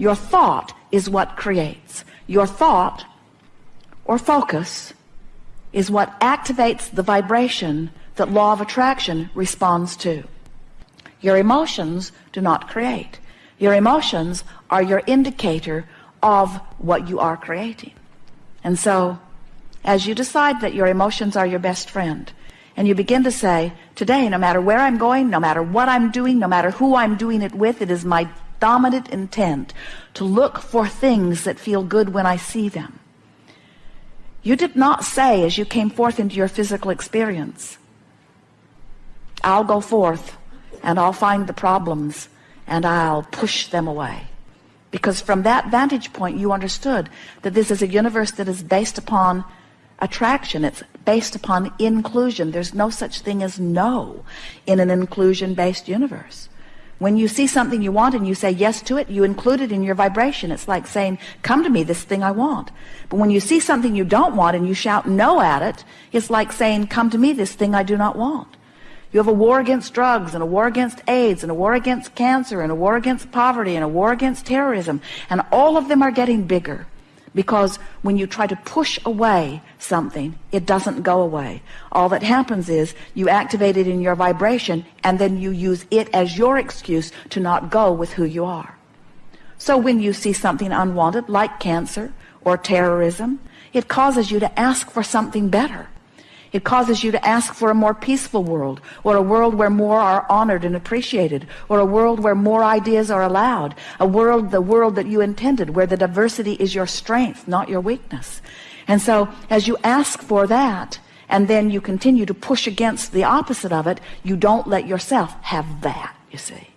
your thought is what creates. Your thought or focus is what activates the vibration that law of attraction responds to. Your emotions do not create. Your emotions are your indicator of what you are creating. And so as you decide that your emotions are your best friend and you begin to say today no matter where I'm going no matter what I'm doing no matter who I'm doing it with it is my dominant intent to look for things that feel good when I see them. You did not say as you came forth into your physical experience I'll go forth and I'll find the problems and I'll push them away. Because from that vantage point you understood that this is a universe that is based upon attraction. It's based upon inclusion. There's no such thing as no in an inclusion based universe when you see something you want and you say yes to it you include it in your vibration. It's like saying come to me this thing I want. But when you see something you don't want and you shout no at it it's like saying come to me this thing I do not want. You have a war against drugs and a war against AIDS and a war against cancer and a war against poverty and a war against terrorism and all of them are getting bigger because when you try to push away something it doesn't go away. All that happens is you activate it in your vibration and then you use it as your excuse to not go with who you are. So when you see something unwanted like cancer or terrorism it causes you to ask for something better it causes you to ask for a more peaceful world or a world where more are honored and appreciated or a world where more ideas are allowed a world the world that you intended where the diversity is your strength not your weakness. And so as you ask for that and then you continue to push against the opposite of it you don't let yourself have that you see